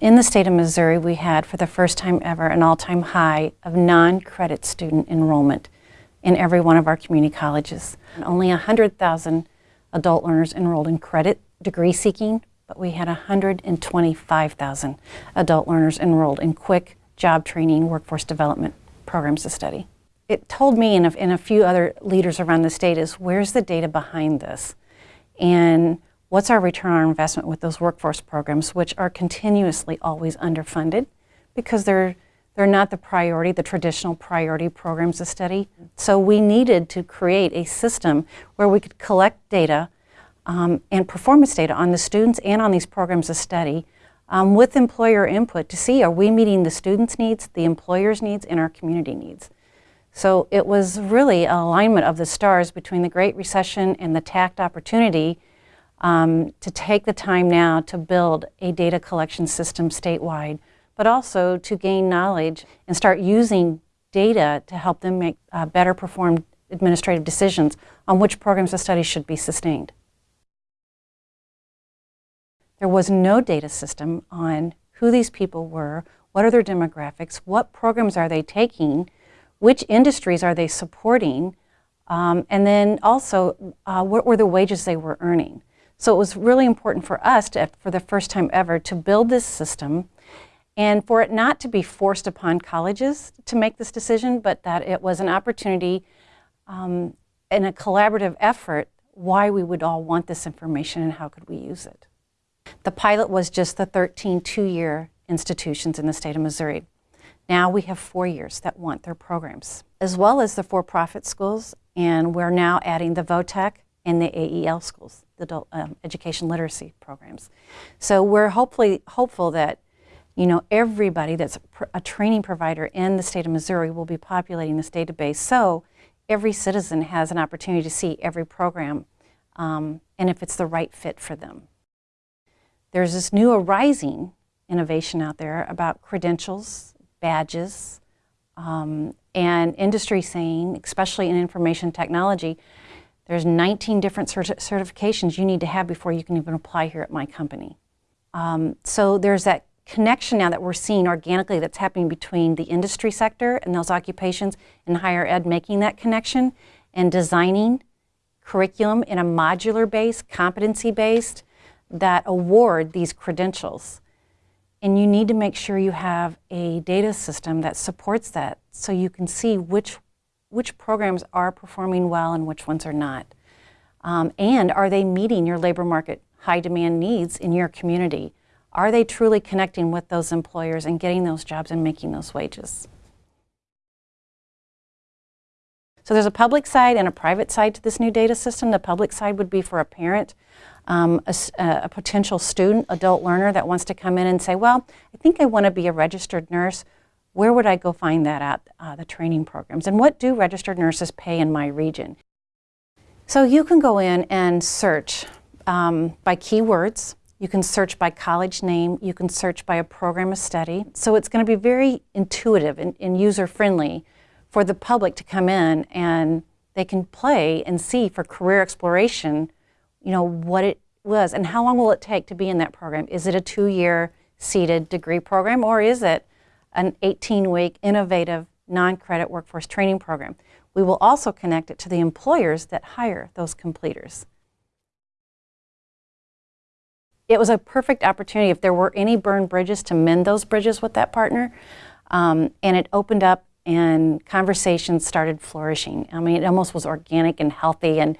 In the state of Missouri, we had, for the first time ever, an all-time high of non-credit student enrollment in every one of our community colleges. And only 100,000 adult learners enrolled in credit degree seeking, but we had 125,000 adult learners enrolled in quick job training, workforce development programs to study. It told me and a, a few other leaders around the state is, where's the data behind this? And what's our return on investment with those workforce programs, which are continuously always underfunded because they're, they're not the priority, the traditional priority programs of study. So we needed to create a system where we could collect data um, and performance data on the students and on these programs of study um, with employer input to see are we meeting the students' needs, the employer's needs, and our community needs. So it was really an alignment of the stars between the Great Recession and the TAACCCT opportunity um, to take the time now to build a data collection system statewide, but also to gain knowledge and start using data to help them make uh, better performed administrative decisions on which programs of study should be sustained. There was no data system on who these people were, what are their demographics, what programs are they taking, which industries are they supporting, um, and then also uh, what were the wages they were earning. So it was really important for us to, for the first time ever, to build this system and for it not to be forced upon colleges to make this decision, but that it was an opportunity um, and a collaborative effort why we would all want this information and how could we use it. The pilot was just the 13 two-year institutions in the state of Missouri. Now we have four years that want their programs, as well as the for-profit schools, and we're now adding the VOTEC and the AEL schools, the adult um, education literacy programs. So we're hopefully hopeful that you know everybody that's a training provider in the state of Missouri will be populating this database so every citizen has an opportunity to see every program um, and if it's the right fit for them. There's this new arising innovation out there about credentials, badges, um, and industry saying, especially in information technology, there's 19 different certi certifications you need to have before you can even apply here at my company. Um, so there's that connection now that we're seeing organically that's happening between the industry sector and those occupations and higher ed making that connection and designing curriculum in a modular based, competency based, that award these credentials. And you need to make sure you have a data system that supports that so you can see which which programs are performing well and which ones are not. Um, and are they meeting your labor market high demand needs in your community? Are they truly connecting with those employers and getting those jobs and making those wages? So there's a public side and a private side to this new data system. The public side would be for a parent, um, a, a potential student, adult learner that wants to come in and say, well, I think I want to be a registered nurse where would I go find that at, uh, the training programs? And what do registered nurses pay in my region? So you can go in and search um, by keywords. You can search by college name. You can search by a program of study. So it's going to be very intuitive and, and user-friendly for the public to come in and they can play and see for career exploration, you know, what it was and how long will it take to be in that program? Is it a two-year seated degree program or is it an 18-week innovative non-credit workforce training program. We will also connect it to the employers that hire those completers. It was a perfect opportunity if there were any burned bridges to mend those bridges with that partner. Um, and it opened up and conversations started flourishing. I mean, it almost was organic and healthy. And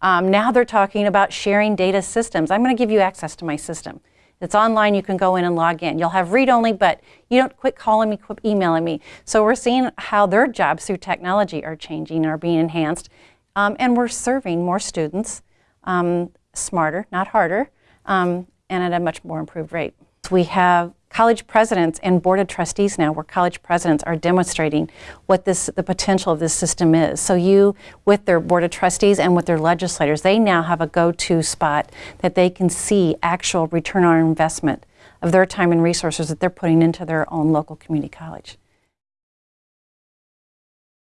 um, now they're talking about sharing data systems. I'm going to give you access to my system. It's online, you can go in and log in. You'll have read-only, but you don't quit calling me, quit emailing me. So we're seeing how their jobs through technology are changing and are being enhanced. Um, and we're serving more students um, smarter, not harder, um, and at a much more improved rate. We have college presidents and board of trustees now, where college presidents are demonstrating what this, the potential of this system is. So you, with their board of trustees and with their legislators, they now have a go-to spot that they can see actual return on investment of their time and resources that they're putting into their own local community college.